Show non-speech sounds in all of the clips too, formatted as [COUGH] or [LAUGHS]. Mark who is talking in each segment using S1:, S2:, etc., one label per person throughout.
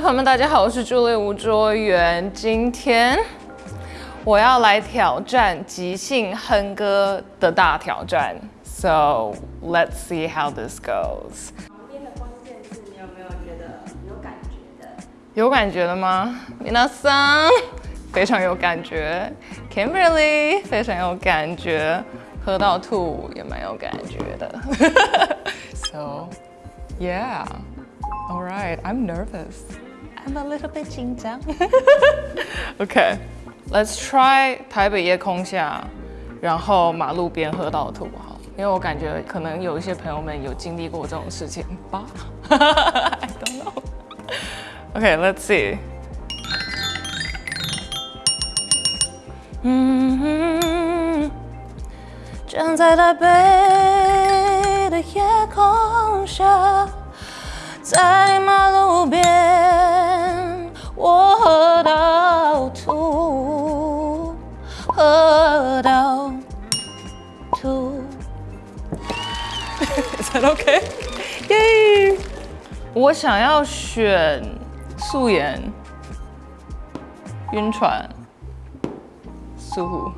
S1: 朋友们，大家好，我是朱莉吴卓源。今天我要来挑战即兴哼歌的大挑战。So let's see how this goes。
S2: 旁边的关键是你有没有觉得有感觉的？
S1: 有感觉的吗？米娜桑非常有感觉。Kimberly 非常有感觉，喝到吐也蛮有感觉的。[LAUGHS] so yeah。All right, I'm nervous. I'm a little bit 紧张。[LAUGHS] okay, let's try 台北夜空下，然后马路边喝到吐好，因为我感觉可能有一些朋友们有经历过这种事情吧。I [LAUGHS] don't know. Okay, let's see. 嗯，站在台北的夜空下。 [LAUGHS] 在马路边，我喝到吐，喝到吐。Is that okay? 耶！我想要选素颜，晕船，素。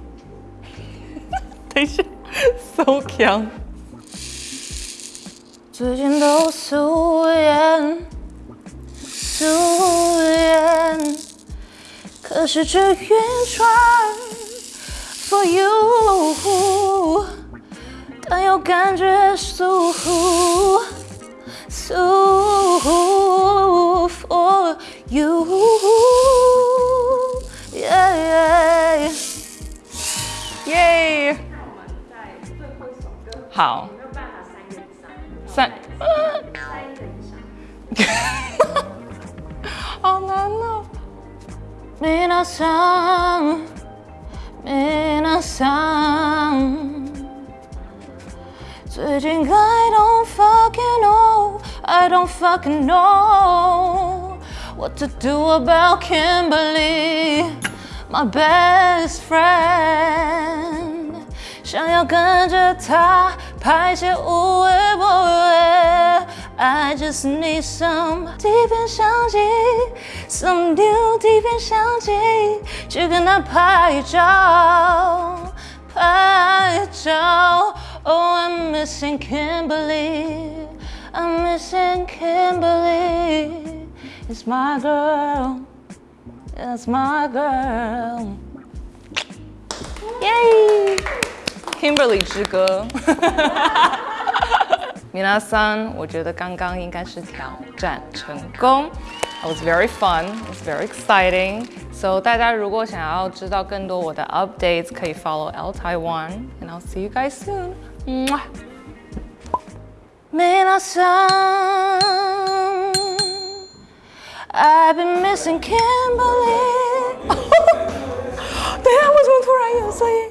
S1: [LAUGHS] 等一下，so 强。最近都素颜，素颜，可是这晕船 for you，但又感觉舒服，舒服 for you，耶耶，好。三，三个以上，好难哦。皆さん、皆さん，最近 I [LAUGHS] don't fucking know, I don't fucking know what to do about Kimberly, my best friend，想要跟着她。 拍些无谓不为，I just need some 底片相机，some new 底片相机，去跟他拍照，拍照。Oh, I'm missing Kimberly, I'm missing Kimberly. It's my girl, it's my girl. Yay! Kimberly 之歌。Minasan，我觉得刚刚应该是挑战成功。It [LAUGHS] was very fun. It was very exciting. So 大家如果想要知道更多我的 updates，可以 follow ELLE Taiwan. And I'll see you guys soon. Minasan, I've been missing Kimberly. [LAUGHS] 等下，为什么突然有声音？